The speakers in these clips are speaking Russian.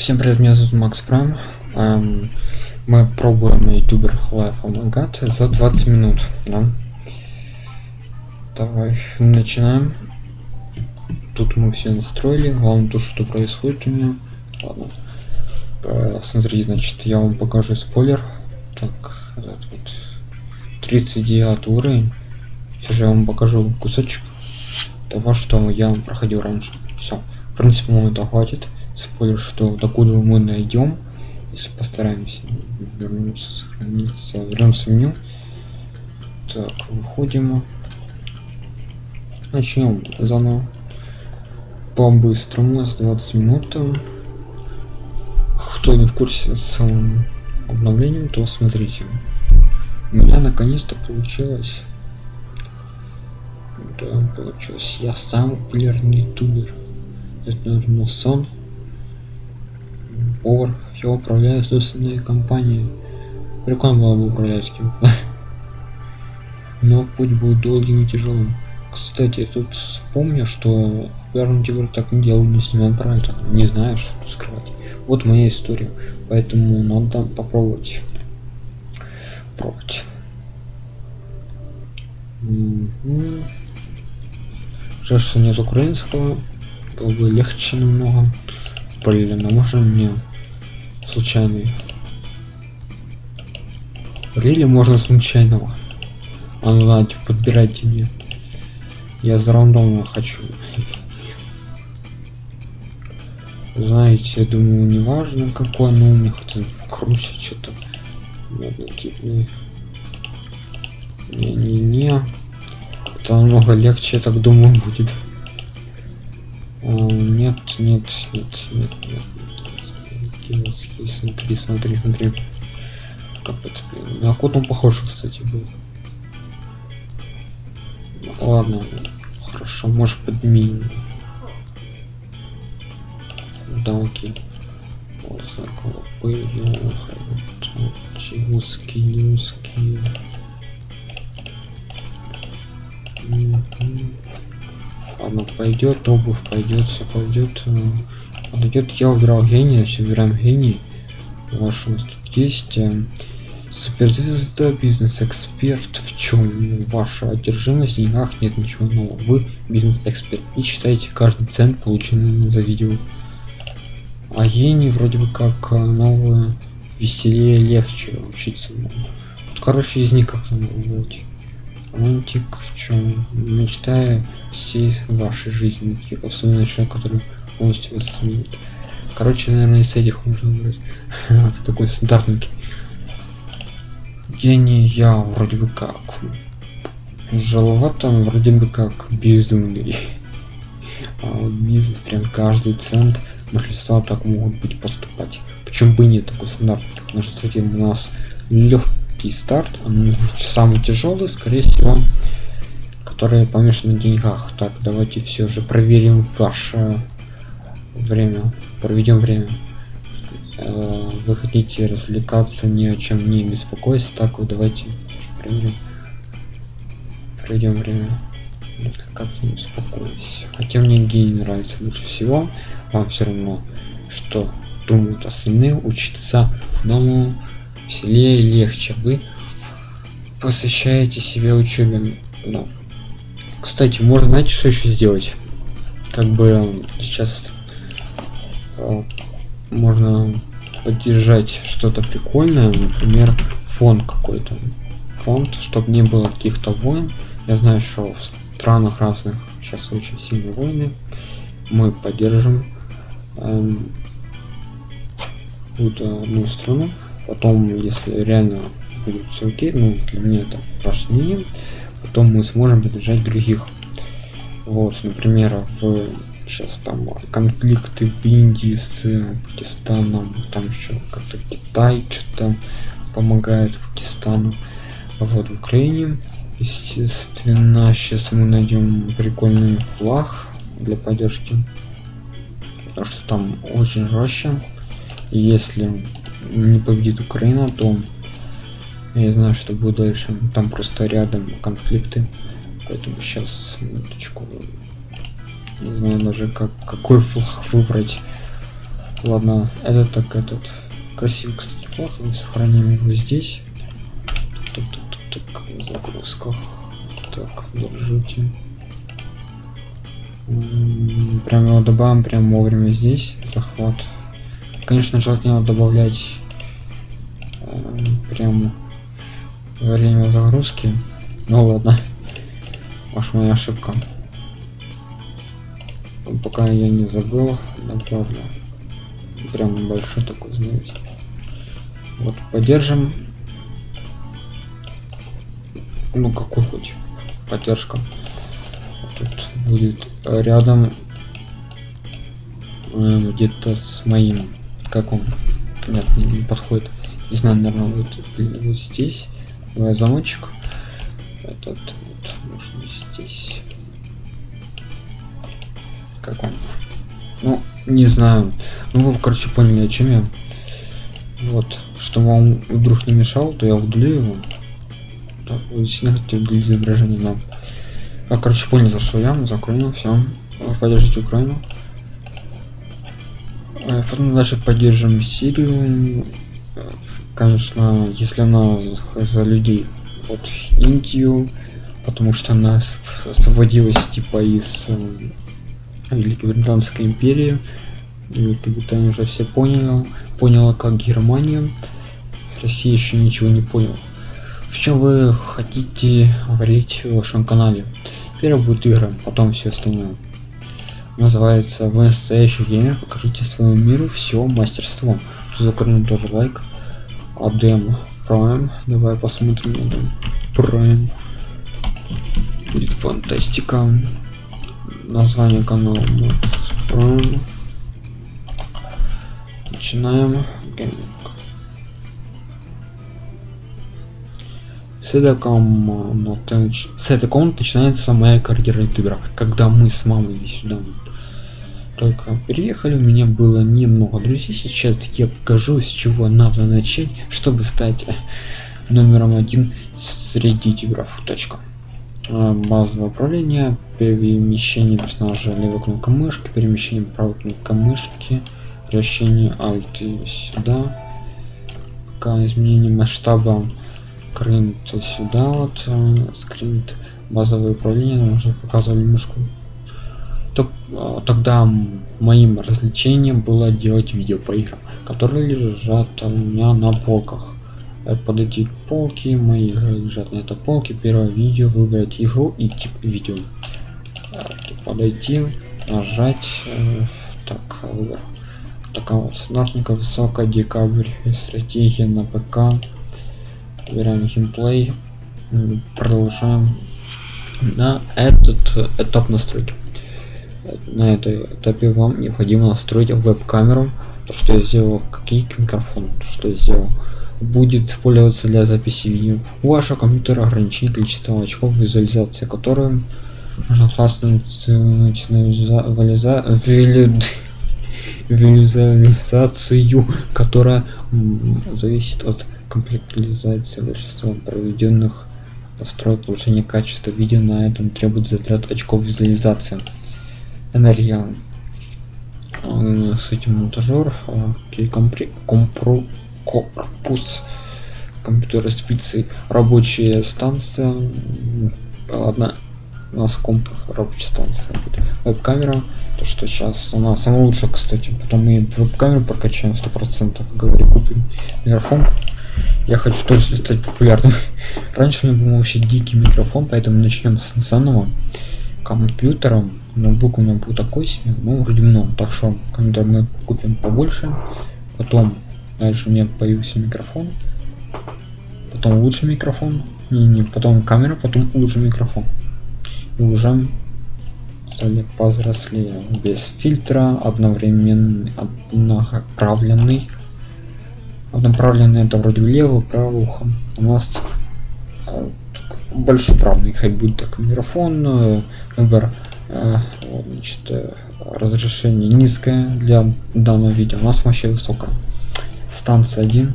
Всем привет, меня зовут Макс Прайм. Эм, мы пробуем ютубер Life Among за 20 минут. Да? Давай, начинаем. Тут мы все настроили. Главное то, что происходит у меня. Ладно. Э, смотри, значит, я вам покажу спойлер. Так, этот вот 39 уровень. Все же я вам покажу кусочек того, что я проходил раньше. Все. В принципе, нам это хватит спойлер, что докуда мы найдем, если постараемся вернуться, сохраниться, вернемся в меню. Так, выходим. Начнем заново. По-быстрому, с 20 минут. Кто не в курсе с обновлением, то смотрите. У меня наконец-то получилось. Да, получилось. Я сам популярный ютубер. Это, наверное, сон повар, я управляю собственной компанией. Прикольно было бы управлять кем Но путь будет долгим и тяжелым. Кстати, тут вспомню, что первым теперь так не делал, не снимал это. Не знаю, что тут скрывать. Вот моя история. Поэтому надо попробовать. Пробовать. Жаль, что нет украинского. Было бы легче намного. Блин, а можно мне случайный. Рели можно случайного. А ну ладно, подбирайте мне. Я за рандомно хочу. Знаете, я думаю, не важно какой, но у меня хотя круче что-то. Не-не-не. Это намного легче, я так думаю, будет. О, нет, нет, нет, нет, нет киновский, смотри, смотри, смотри. Это, блин. На кот он похож, кстати, был. Ладно, хорошо, может подними. Да, окей. Вот заколо пойдем. Узкие, узкие. Ладно, пойдет, обувь пойдет, все пойдет. Подойдет, я убирал гений, значит убираем гений. Ваш у тут есть э, суперзвезда, бизнес-эксперт. В чем ваша одержимость? Никак нет ничего нового. Вы бизнес-эксперт и читаете каждый цент, полученный за видео. А гений вроде бы как э, новое, веселее, легче учиться. Вот, короче, из них как надо выбрать. Романтик в чем? Мечтая всей вашей жизни, типа особенно человек, который полностью восстановить. Короче, наверное, из этих можно выбрать. Такой стандартный. Гений я вроде бы как. Жаловато, вроде бы как безумный. А вот бизнес прям каждый цент большинства так могут быть поступать. Почему бы нет такой стандарт? Потому что с этим у нас легкий старт, он самый тяжелый, скорее всего, который помешан на деньгах. Так, давайте все же проверим ваше время проведем время. Э, вы хотите развлекаться ни о чем не беспокоиться так вот давайте проведем проведем время. Развлекаться не беспокоясь. Хотя мне гений нравится лучше всего вам все равно что думают остальные учиться новому веселее и легче. Вы посвящаете себе учебе. Да. кстати можно знаете что еще сделать? Как бы сейчас Э, можно поддержать что-то прикольное, например, фонд какой-то. Фонд, чтобы не было каких-то войн. Я знаю, что в странах разных сейчас очень сильные войны. Мы поддержим эм, какую-то одну страну. Потом, если реально будет все окей, ну для меня это важнее, потом мы сможем поддержать других. Вот, например, в сейчас там конфликты в Индии с Пакистаном, там еще как-то Китай что-то помогает Пакистану. Вот в Украине, естественно, сейчас мы найдем прикольный флаг для поддержки, потому что там очень жестко. Если не победит Украина, то я знаю, что будет дальше. Там просто рядом конфликты. Поэтому сейчас минуточку не знаю даже как какой флаг выбрать. Ладно это так этот. Красивый кстати флаг сохраним его здесь. Так, так, загрузка так держите прям его добавим прям вовремя здесь захват конечно желательно добавлять э, прям время загрузки ну ладно может моя ошибка пока я не забыл направлю прям большой такой знаете. Вот поддержим. Ну какой хоть поддержка. Тут будет рядом э, где-то с моим как он нет не, не подходит. Не знаю наверное вот, вот здесь. Замочек. Этот вот можно здесь как он? Ну не знаю. Ну вы короче поняли о чем я. Вот чтобы он вдруг не мешал то я удалю его. Так вы сильно хотите удалить изображение но а, короче понял за что я закроем все поддержите украину. А, потом дальше поддержим сирию. Конечно если она за людей вот индию потому что она освободилась типа из Великобританской империи. Великобритания уже все поняла, поняла как Германия. Россия еще ничего не поняла. В чем вы хотите говорить в вашем канале? Первый будет игры, потом все остальное. Называется в настоящий геймер покажите своему миру все мастерство. Закрыли тоже лайк. Адем Prime. Давай посмотрим Адем Prime. Будет фантастика название канала Max Prime. Начинаем гейминг. С этой, комнаты, начинается моя карьера ютубера, когда мы с мамой сюда только приехали, у меня было немного друзей, сейчас я покажу, с чего надо начать, чтобы стать номером один среди ютуберов. Точка. А, базовое управление, перемещение персонажа левой кнопкой мышки, перемещение правой кнопкой мышки, вращение Alt сюда, пока изменение масштаба скринт сюда вот, э, скринт базовое управление, уже показывали мышку. А, тогда моим развлечением было делать видео по играм, которые лежат у меня на полках Э, подойти к полке мои лежат на этой полке первое видео выбрать игру и тип видео. Э, подойти нажать э, так выбор. Такая вот снарника высокая декабрь стратегия на пк. Выбираем геймплей продолжаем. На этот этап настройки. На этой этапе вам необходимо настроить веб-камеру то что я сделал какие микрофон то что я сделал будет использоваться для записи видео. У вашего компьютера ограничение количество очков визуализации, которые можно классно визуализацию, которая зависит от комплектуализации большинства проведенных настроек улучшения качества видео на этом требует затрат очков визуализации. Энергия с этим монтажер, компри, компру, корпус компьютера спицы. Рабочая станция ладно у нас комп рабочая станция веб-камера то что сейчас она самая лучшая кстати. Потом мы веб-камеру прокачаем сто процентов говорю купим микрофон. Я хочу тоже стать популярным. Раньше у меня был вообще дикий микрофон поэтому начнем с заново. Компьютером ноутбук у меня был такой себе ну вроде много. Так что компьютер мы купим побольше. Потом Дальше у меня появился микрофон. Потом лучший микрофон. Не, не, потом камера, потом лучший микрофон. И уже стали повзрослее. Без фильтра, одновременно однонаправленный. Однонаправленный это вроде влево, право ухо. У нас э, большой правный, хоть будет так микрофон, э, выбор э, значит, разрешение низкое для данного видео, у нас вообще высокое станция 1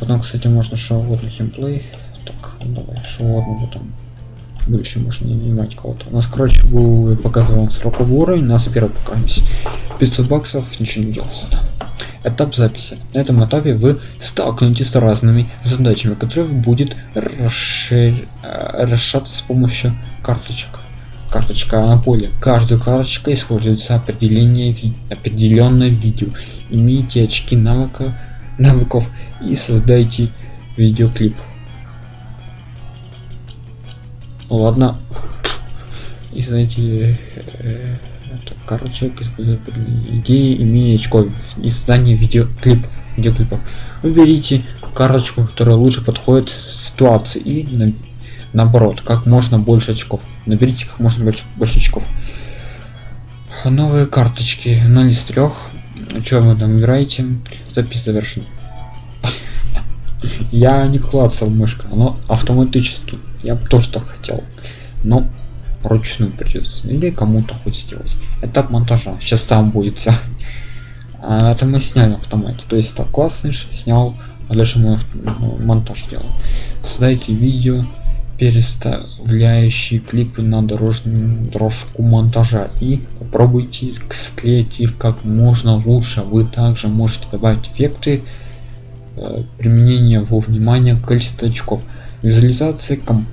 потом кстати можно что угодно химплей так давай что угодно потом больше можно не нанимать кого-то. У нас, короче, был показывал сроковой уровень, у нас первый покажись. 500 баксов, ничего не делал. Этап записи. На этом этапе вы столкнетесь с разными задачами, которые будет расшир... решаться с помощью карточек. Карточка на поле. Каждая карточка используется определение ви... определенное видео. Имейте очки навыка навыков и создайте видеоклип. Ладно. И знаете, э, короче, идеи имея очков и создание видеоклипов. видеоклипов. Выберите карточку, которая лучше подходит ситуации и наоборот, как можно больше очков. Наберите как можно больше, больше очков. Новые карточки 0 из 3. Что вы там играете? Запись завершена. Я не клацал мышка, оно автоматически. Я тоже так хотел. Но ручную придется. Или кому-то хоть сделать. Этап монтажа. Сейчас сам будет вся. А это мы сняли автомате. То есть так классный снял, а дальше мы монтаж делаем. Создайте видео, переставляющие клипы на дорожную дорожку монтажа. И попробуйте склеить их как можно лучше. Вы также можете добавить эффекты э, применения во внимание количества очков. Визуализация комп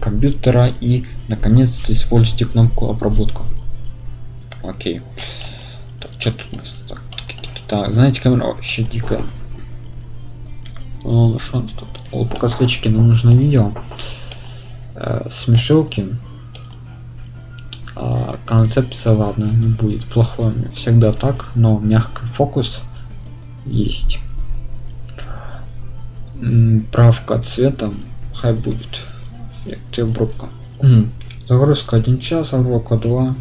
компьютера и наконец-то используйте кнопку обработка. Окей. Так, что тут у нас так знаете камера вообще дикая ну, что тут вот пока свечки нам нужно видео э, смешилки а, концепция ладно не будет плохой всегда так но мягкий фокус есть правка цвета хай будет где обробка? Загрузка 1 час, обробка 2.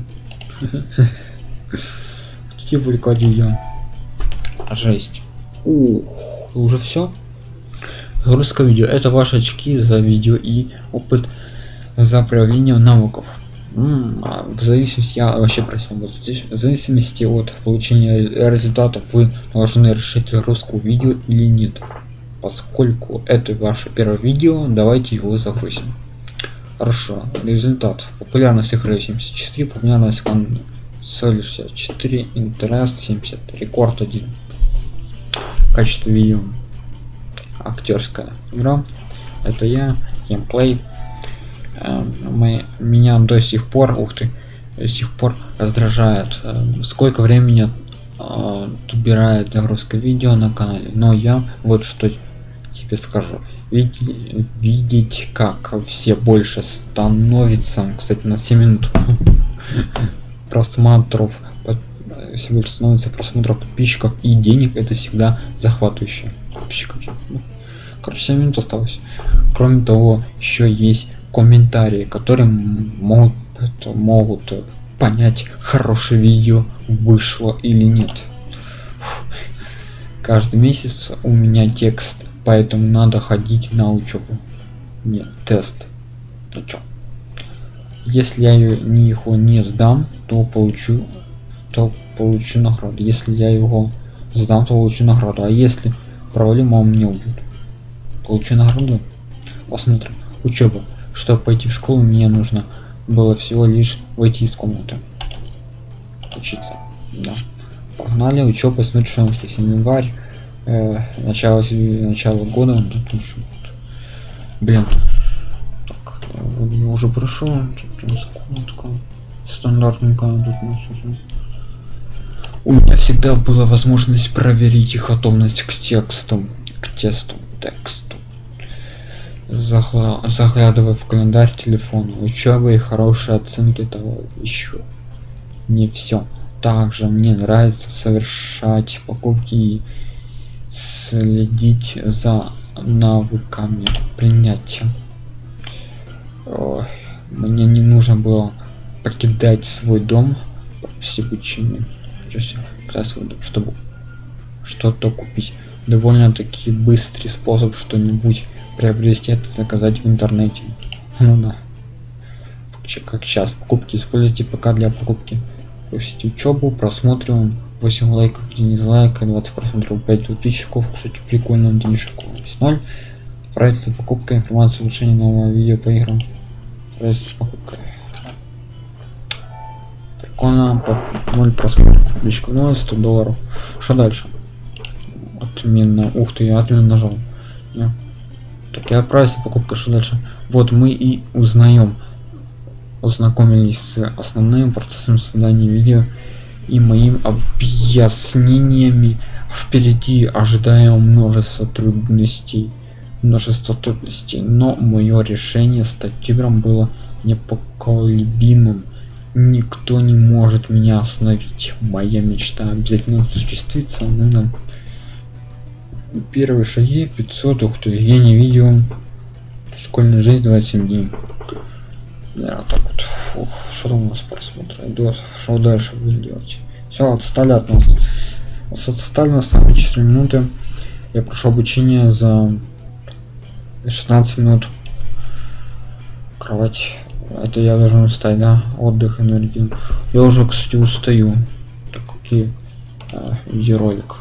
Хотите выклади я. Жесть. Ух, уже все? Загрузка видео. Это ваши очки за видео и опыт за проявление навыков. -м, в зависимости, я вообще просил, вот здесь, в зависимости от получения результатов вы должны решить загрузку видео или нет. Поскольку это ваше первое видео, давайте его загрузим. Хорошо. Результат. Популярность игры 74, популярность консоли 64, интерес 70, рекорд 1. Качество видео. Актерская игра. Это я, геймплей. Э, мы, меня до сих пор, ух ты, до сих пор раздражает, э, сколько времени э, убирает загрузка видео на канале. Но я вот что тебе скажу видеть, видеть как все больше становится кстати на 7 минут просмотров все больше становится просмотров подписчиков и денег это всегда захватывающе подписчиков короче 7 минут осталось. Кроме того еще есть комментарии которые могут могут понять хорошее видео вышло или нет. Каждый месяц у меня текст поэтому надо ходить на учебу нет тест. Ну чё. Если я его не сдам то получу то получу награду. Если я его сдам то получу награду. А если провалю мама мне убьют получу награду. Посмотрим. Учеба. Чтобы пойти в школу мне нужно было всего лишь выйти из комнаты. Учиться. Да. Погнали. Учеба смотрим что у нас есть январь э, начало начало года. Тут блин. Так я уже прошел секундочку стандартненько тут у нас уже. У меня всегда была возможность проверить их готовность к тексту к тесту тексту Загла заглядывая в календарь телефона. Учебы и хорошие оценки того еще не все также мне нравится совершать покупки следить за навыками принятия. Ой, мне не нужно было покидать свой дом с обучением чтобы что-то купить. Довольно таки быстрый способ что-нибудь приобрести это заказать в интернете ну да как сейчас покупки используйте пока для покупки Пустите учебу просмотрим 8 лайков, дизлайка, 20 просмотров, 5 подписчиков. Кстати, прикольно, денежек 0. Отправиться покупка, информация, улучшение нового видео по играм. Есть покупка. Прикольно, по 0 просмотров. Личка, ну 100 долларов. Что дальше? Отменно. Ух ты, я отменно нажал. Не. Так я отправился покупка, что дальше? Вот мы и узнаем. Ознакомились с основным процессом создания видео и моим объяснениями. Впереди ожидаем множество трудностей. Множество трудностей. Но мое решение стать тигром было непоколебимым. Никто не может меня остановить. Моя мечта обязательно осуществится. Ну, да. Первые шаги 500. Ух ты, я не видел. Школьная жизнь 27 дней. Да, так вот. Фух, что там у нас просмотр идет? Что дальше будем делать? Все, отстали от нас. Отстали на самые 4 минуты. Я прошел обучение за 16 минут. Кровать. Это я должен устать, да? Отдых, энергию. Я уже, кстати, устаю. Так, какие а, видеоролик.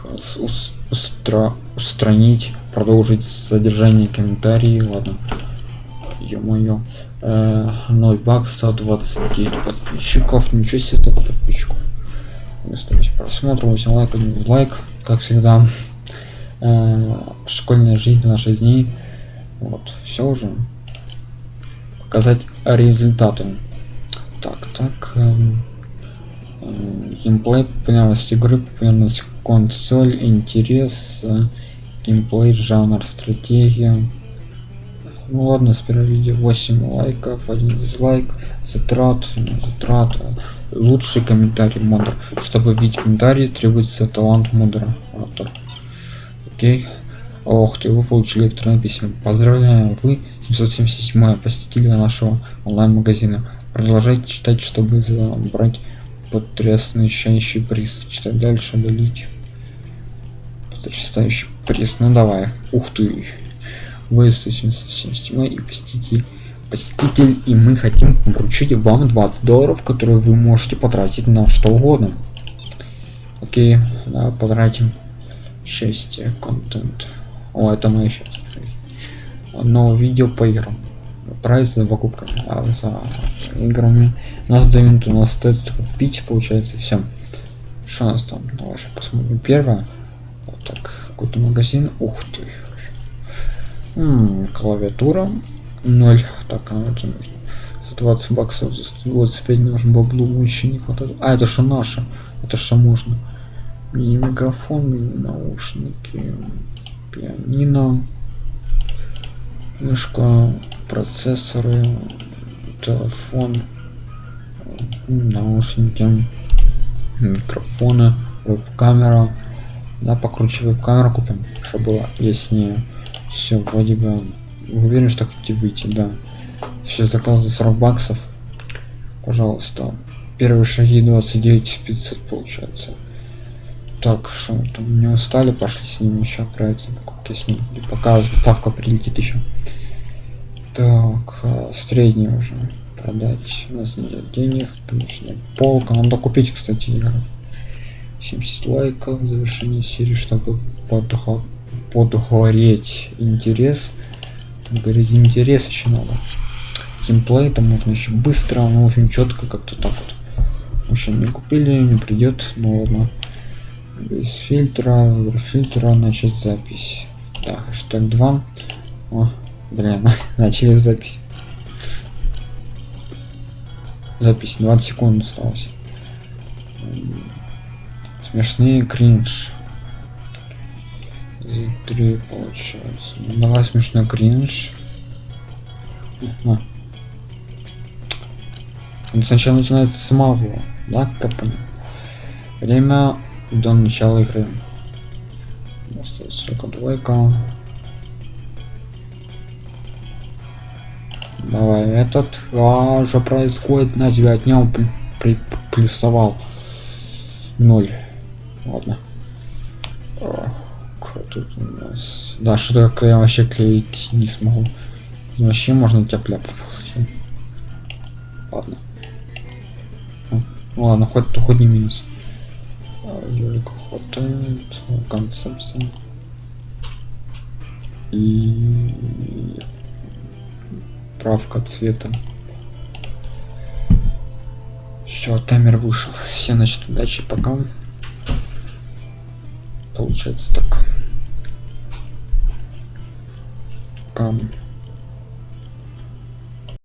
Устра устранить, продолжить содержание комментарии. Ладно. Ё-моё. 0 бакса, 29 подписчиков. Ничего себе, так подписчиков. Стоимость просмотра, 8 лайков, лайк, как всегда. Э, школьная жизнь, наши дней. Вот, все уже. Показать результаты. Так, так. Эм, э, геймплей, популярность игры, популярность консоль, интерес, э, геймплей, жанр, стратегия. Ну ладно, сперва видео 8 лайков, 1 дизлайк, затрат, затрат, лучший комментарий модер. Чтобы видеть комментарии, требуется талант модера. Автор. Окей. Ох ты, вы получили электронное письмо. Поздравляем, вы 777 посетитель нашего онлайн-магазина. Продолжайте читать, чтобы забрать потрясающий приз. Читать дальше, удалить. Потрясающий приз. Ну давай. Ух ты. Вы 177 и посетитель посетитель и мы хотим вручить вам 20 долларов которые вы можете потратить на что угодно. Окей да, потратим. Счастье контент. О это мое счастье. Но видео по играм. Прайс за покупками. А за играми нас дают у нас стоит купить получается все что у нас там давай посмотрим первое вот так какой-то магазин ух ты М -м, клавиатура 0. Так, а это нужно. За 20 баксов, за 125 нужно баблу еще не хватает. А, это что наше? Это что можно? Мини микрофон, мини наушники, пианино, мышка, процессоры, телефон, наушники, микрофоны, веб-камера. Да, покруче веб-камеру купим, чтобы было яснее. Все, вроде бы уверен, что хотите выйти, да. Все, заказ за 40 баксов. Пожалуйста. Первые шаги 29 500 получается. Так, что там не устали, пошли с ним еще отправиться покупки с ним. Пока доставка прилетит еще. Так, а, средний уже продать. У нас нет денег, конечно, полка. Надо купить, кстати, игру. 70 лайков, завершение серии, чтобы подоход подгореть интерес. Говорить интерес еще надо. Геймплей там можно еще быстро но очень четко как-то так вот. В не купили не придет ну ладно. Без фильтра фильтра начать запись. Да хэштег 2 О, блин начали запись запись 20 секунд осталось. Смешные кринж. Три получается. Давай смешной кринж. А. Он сначала начинается с малого да как время до начала игры. Остается двойка давай этот а, что происходит на тебя отнял при, при, плюсовал ноль. Ладно. Тут у нас? Да что такое я вообще клеить не смогу. Ну, вообще можно тепля ладно. Ну, ладно хоть хоть не минус. Юлик хватает концепция. И Правка цвета. Все, таймер вышел. Все, значит, удачи, пока. Получается так. Пам.